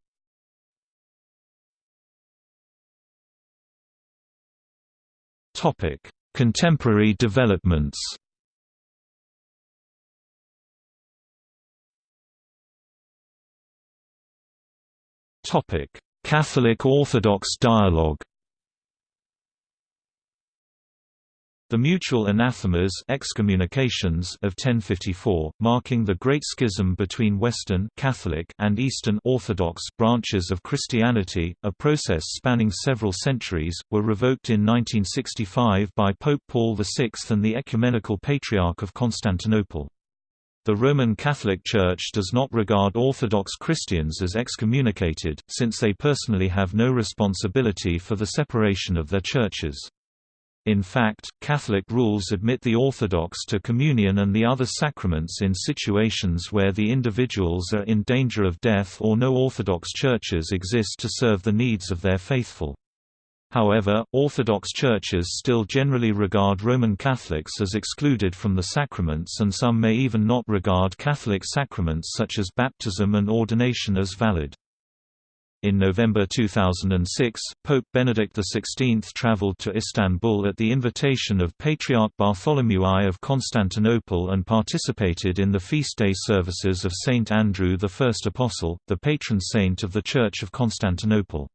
Contemporary developments Catholic Orthodox dialogue The mutual anathemas excommunications of 1054, marking the Great Schism between Western Catholic and Eastern Orthodox branches of Christianity, a process spanning several centuries, were revoked in 1965 by Pope Paul VI and the Ecumenical Patriarch of Constantinople. The Roman Catholic Church does not regard Orthodox Christians as excommunicated, since they personally have no responsibility for the separation of their churches. In fact, Catholic rules admit the Orthodox to communion and the other sacraments in situations where the individuals are in danger of death or no Orthodox churches exist to serve the needs of their faithful. However, Orthodox churches still generally regard Roman Catholics as excluded from the sacraments and some may even not regard Catholic sacraments such as baptism and ordination as valid. In November 2006, Pope Benedict XVI traveled to Istanbul at the invitation of Patriarch Bartholomew I of Constantinople and participated in the feast day services of Saint Andrew the First Apostle, the patron saint of the Church of Constantinople.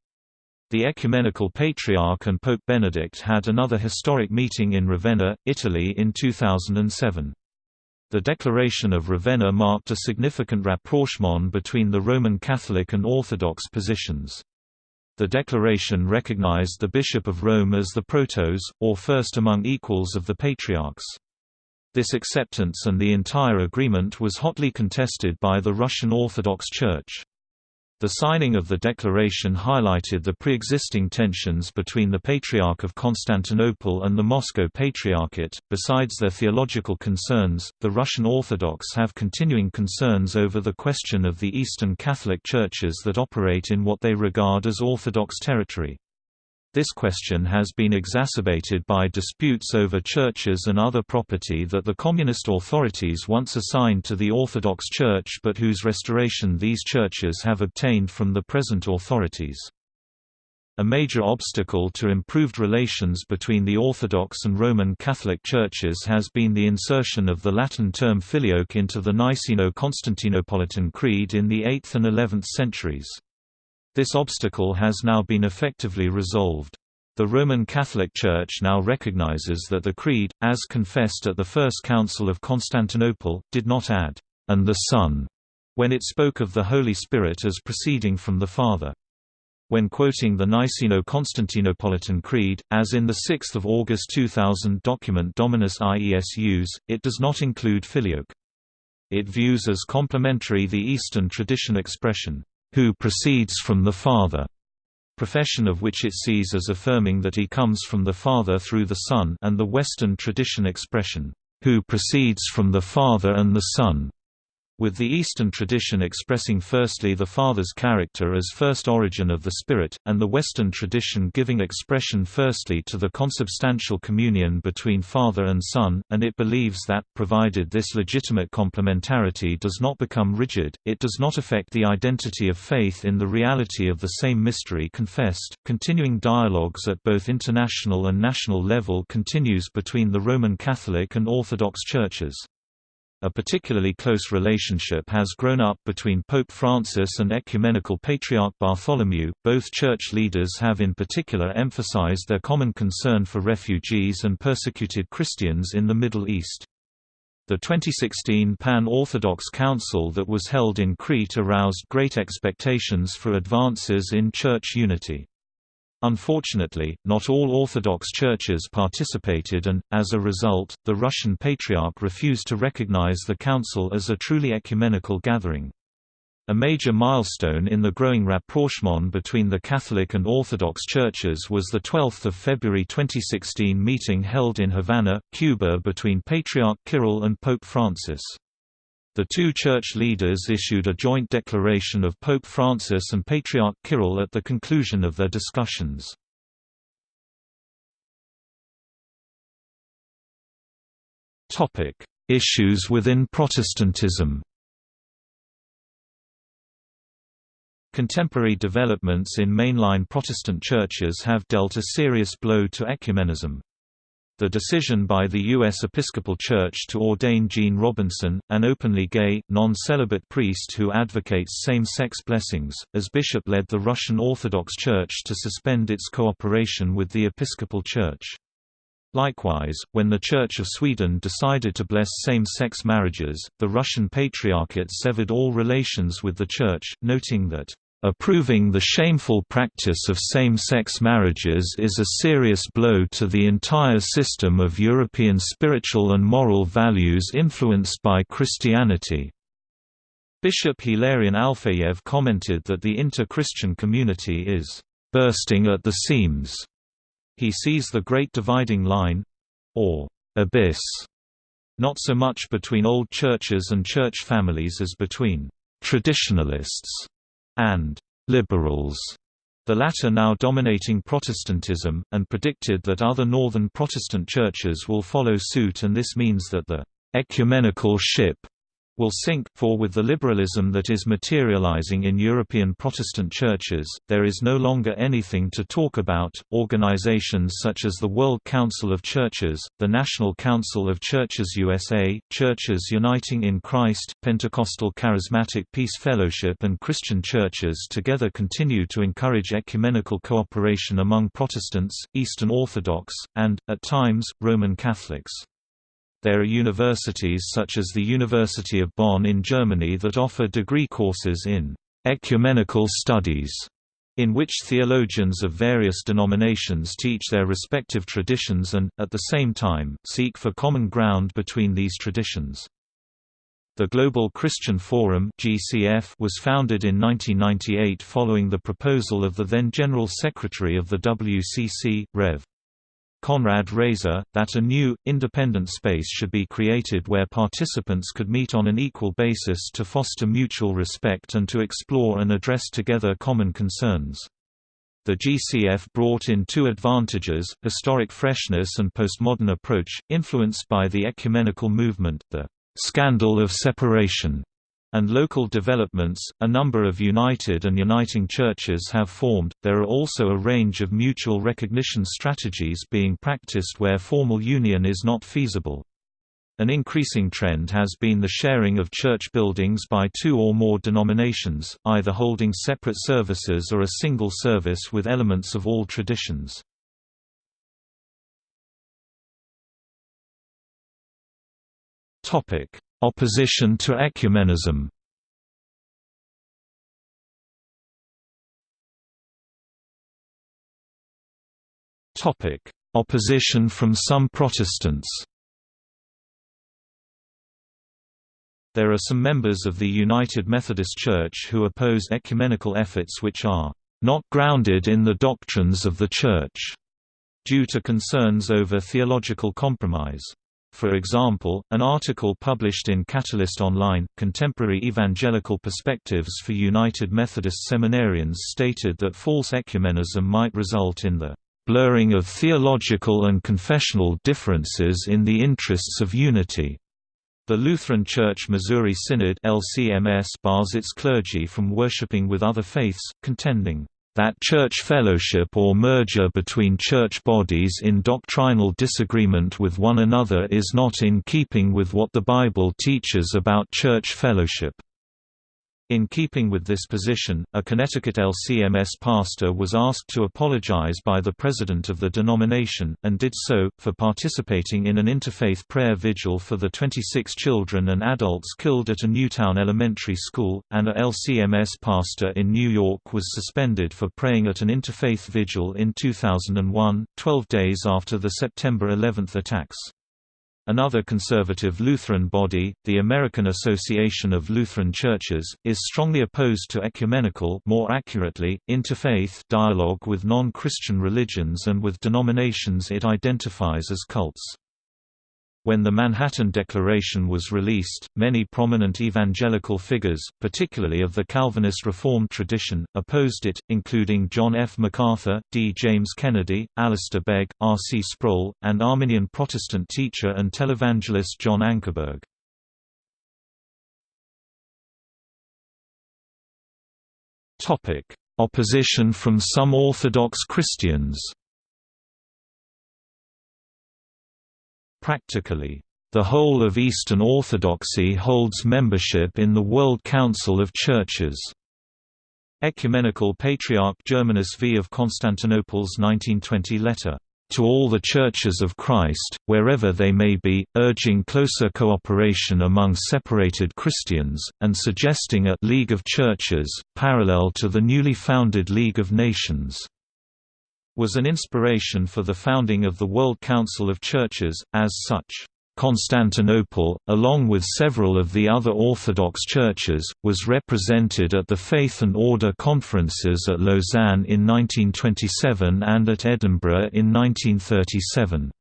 The Ecumenical Patriarch and Pope Benedict had another historic meeting in Ravenna, Italy in 2007. The Declaration of Ravenna marked a significant rapprochement between the Roman Catholic and Orthodox positions. The declaration recognized the Bishop of Rome as the protos, or first among equals of the patriarchs. This acceptance and the entire agreement was hotly contested by the Russian Orthodox Church. The signing of the declaration highlighted the pre-existing tensions between the Patriarch of Constantinople and the Moscow Patriarchate. Besides their theological concerns, the Russian Orthodox have continuing concerns over the question of the Eastern Catholic churches that operate in what they regard as Orthodox territory. This question has been exacerbated by disputes over churches and other property that the communist authorities once assigned to the Orthodox Church but whose restoration these churches have obtained from the present authorities. A major obstacle to improved relations between the Orthodox and Roman Catholic churches has been the insertion of the Latin term filioque into the Niceno-Constantinopolitan Creed in the 8th and 11th centuries. This obstacle has now been effectively resolved. The Roman Catholic Church now recognizes that the Creed, as confessed at the First Council of Constantinople, did not add, "...and the Son," when it spoke of the Holy Spirit as proceeding from the Father. When quoting the Niceno-Constantinopolitan Creed, as in the 6 August 2000 document Dominus Iesus, it does not include filioque. It views as complementary the Eastern tradition expression, who proceeds from the Father, profession of which it sees as affirming that he comes from the Father through the Son and the Western tradition expression, who proceeds from the Father and the Son, with the Eastern tradition expressing firstly the Father's character as first origin of the Spirit, and the Western tradition giving expression firstly to the consubstantial communion between Father and Son, and it believes that, provided this legitimate complementarity does not become rigid, it does not affect the identity of faith in the reality of the same mystery confessed. Continuing dialogues at both international and national level continues between the Roman Catholic and Orthodox churches. A particularly close relationship has grown up between Pope Francis and Ecumenical Patriarch Bartholomew. Both church leaders have in particular emphasized their common concern for refugees and persecuted Christians in the Middle East. The 2016 Pan-Orthodox Council that was held in Crete aroused great expectations for advances in church unity. Unfortunately, not all Orthodox churches participated and, as a result, the Russian Patriarch refused to recognize the Council as a truly ecumenical gathering. A major milestone in the growing rapprochement between the Catholic and Orthodox churches was the 12 February 2016 meeting held in Havana, Cuba between Patriarch Kirill and Pope Francis. The two church leaders issued a joint declaration of Pope Francis and Patriarch Kirill at the conclusion of their discussions. Issues within Protestantism Contemporary developments in mainline Protestant churches have dealt a serious blow to ecumenism. The decision by the U.S. Episcopal Church to ordain Gene Robinson, an openly gay, non-celibate priest who advocates same-sex blessings, as bishop led the Russian Orthodox Church to suspend its cooperation with the Episcopal Church. Likewise, when the Church of Sweden decided to bless same-sex marriages, the Russian Patriarchate severed all relations with the Church, noting that Approving the shameful practice of same-sex marriages is a serious blow to the entire system of European spiritual and moral values influenced by Christianity. Bishop Hilarion Alfeyev commented that the inter-Christian community is bursting at the seams. He sees the Great Dividing Line—or abyss, not so much between old churches and church families as between traditionalists and liberals, the latter now dominating Protestantism, and predicted that other northern Protestant churches will follow suit and this means that the ecumenical ship will sink, for with the liberalism that is materializing in European Protestant churches, there is no longer anything to talk about. Organizations such as the World Council of Churches, the National Council of Churches USA, Churches Uniting in Christ, Pentecostal Charismatic Peace Fellowship, and Christian churches together continue to encourage ecumenical cooperation among Protestants, Eastern Orthodox, and, at times, Roman Catholics. There are universities such as the University of Bonn in Germany that offer degree courses in ecumenical studies, in which theologians of various denominations teach their respective traditions and, at the same time, seek for common ground between these traditions. The Global Christian Forum (GCF) was founded in 1998 following the proposal of the then General Secretary of the WCC, Rev. Konrad Raiser, that a new, independent space should be created where participants could meet on an equal basis to foster mutual respect and to explore and address together common concerns. The GCF brought in two advantages, historic freshness and postmodern approach, influenced by the ecumenical movement, the scandal of separation, and local developments. A number of united and uniting churches have formed. There are also a range of mutual recognition strategies being practiced where formal union is not feasible. An increasing trend has been the sharing of church buildings by two or more denominations, either holding separate services or a single service with elements of all traditions. Opposition to ecumenism Opposition from some Protestants There are some members of the United Methodist Church who oppose ecumenical efforts which are not grounded in the doctrines of the Church, due to concerns over theological compromise. For example, an article published in Catalyst Online, Contemporary Evangelical Perspectives for United Methodist Seminarians stated that false ecumenism might result in the blurring of theological and confessional differences in the interests of unity. The Lutheran Church Missouri Synod LCMS bars its clergy from worshiping with other faiths, contending that church fellowship or merger between church bodies in doctrinal disagreement with one another is not in keeping with what the Bible teaches about church fellowship. In keeping with this position, a Connecticut LCMS pastor was asked to apologize by the president of the denomination, and did so, for participating in an interfaith prayer vigil for the 26 children and adults killed at a Newtown elementary school, and a LCMS pastor in New York was suspended for praying at an interfaith vigil in 2001, 12 days after the September 11 attacks. Another conservative Lutheran body, the American Association of Lutheran Churches, is strongly opposed to ecumenical more accurately, interfaith dialogue with non-Christian religions and with denominations it identifies as cults. When the Manhattan Declaration was released, many prominent evangelical figures, particularly of the Calvinist Reformed tradition, opposed it, including John F. MacArthur, D. James Kennedy, Alistair Begg, R. C. Sproul, and Arminian Protestant teacher and televangelist John Ankerberg. Opposition from some Orthodox Christians Practically, the whole of Eastern Orthodoxy holds membership in the World Council of Churches. Ecumenical Patriarch Germanus V of Constantinople's 1920 letter, "...to all the churches of Christ, wherever they may be, urging closer cooperation among separated Christians, and suggesting a League of Churches, parallel to the newly founded League of Nations." Was an inspiration for the founding of the World Council of Churches, as such. Constantinople, along with several of the other Orthodox churches, was represented at the Faith and Order conferences at Lausanne in 1927 and at Edinburgh in 1937.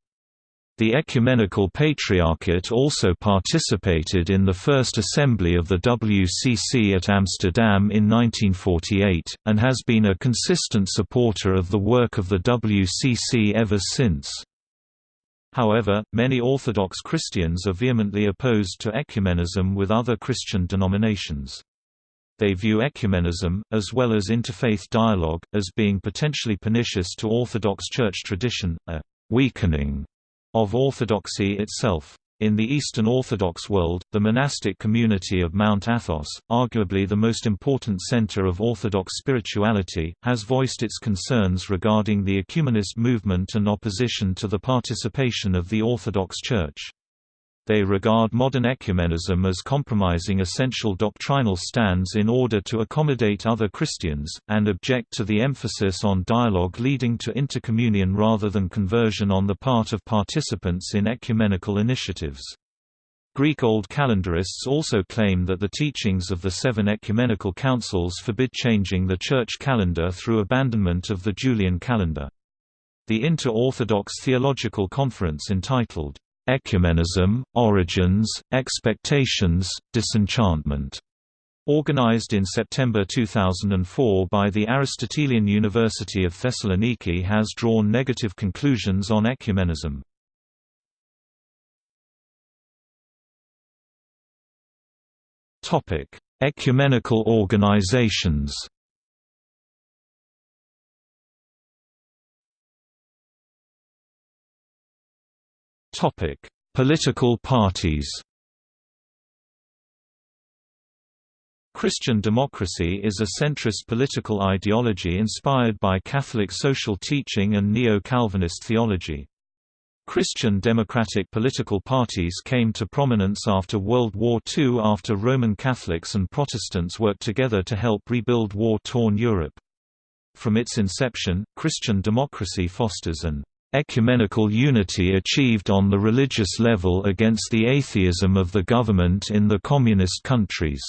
The Ecumenical Patriarchate also participated in the first assembly of the WCC at Amsterdam in 1948, and has been a consistent supporter of the work of the WCC ever since. However, many Orthodox Christians are vehemently opposed to ecumenism with other Christian denominations. They view ecumenism, as well as interfaith dialogue, as being potentially pernicious to Orthodox Church tradition, a weakening of Orthodoxy itself. In the Eastern Orthodox world, the monastic community of Mount Athos, arguably the most important center of Orthodox spirituality, has voiced its concerns regarding the ecumenist movement and opposition to the participation of the Orthodox Church. They regard modern ecumenism as compromising essential doctrinal stands in order to accommodate other Christians, and object to the emphasis on dialogue leading to intercommunion rather than conversion on the part of participants in ecumenical initiatives. Greek Old Calendarists also claim that the teachings of the seven ecumenical councils forbid changing the church calendar through abandonment of the Julian calendar. The Inter-Orthodox Theological Conference entitled, "'Ecumenism, Origins, Expectations, Disenchantment' Organized in September 2004 by the Aristotelian University of Thessaloniki has drawn negative conclusions on ecumenism. Ecumenical organizations. Political parties. Christian democracy is a centrist political ideology inspired by Catholic social teaching and neo-Calvinist theology. Christian democratic political parties came to prominence after World War II after Roman Catholics and Protestants worked together to help rebuild war-torn Europe. From its inception, Christian democracy fosters an ecumenical unity achieved on the religious level against the atheism of the government in the communist countries.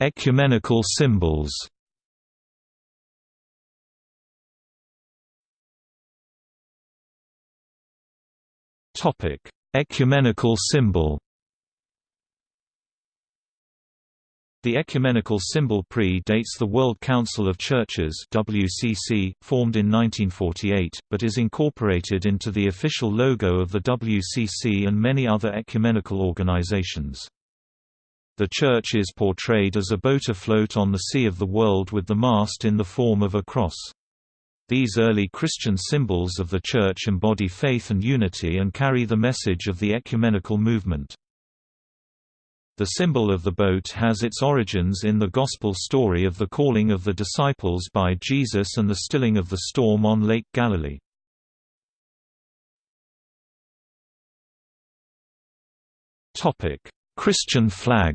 Ecumenical symbols Ecumenical symbol. The ecumenical symbol pre-dates the World Council of Churches (WCC), formed in 1948, but is incorporated into the official logo of the WCC and many other ecumenical organizations. The Church is portrayed as a boat afloat on the sea of the world with the mast in the form of a cross. These early Christian symbols of the Church embody faith and unity and carry the message of the ecumenical movement. The symbol of the boat has its origins in the Gospel story of the calling of the disciples by Jesus and the stilling of the storm on Lake Galilee. Christian flag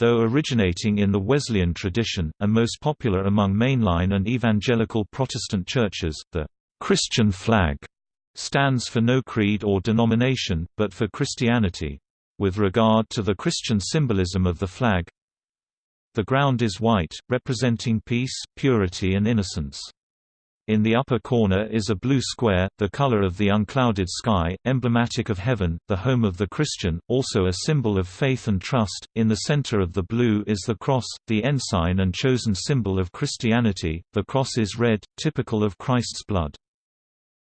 Though originating in the Wesleyan tradition, and most popular among mainline and evangelical Protestant churches, the Christian flag stands for no creed or denomination, but for Christianity. With regard to the Christian symbolism of the flag, the ground is white, representing peace, purity and innocence. In the upper corner is a blue square, the color of the unclouded sky, emblematic of heaven, the home of the Christian, also a symbol of faith and trust. In the center of the blue is the cross, the ensign and chosen symbol of Christianity. The cross is red, typical of Christ's blood.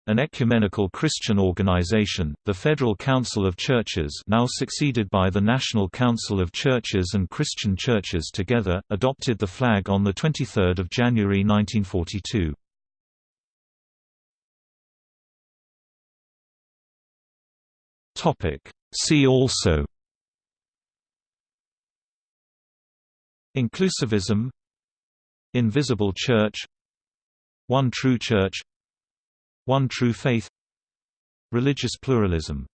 An ecumenical Christian organization, the Federal Council of Churches now succeeded by the National Council of Churches and Christian Churches together, adopted the flag on 23 January 1942. Topic. See also Inclusivism Invisible Church One True Church One True Faith Religious pluralism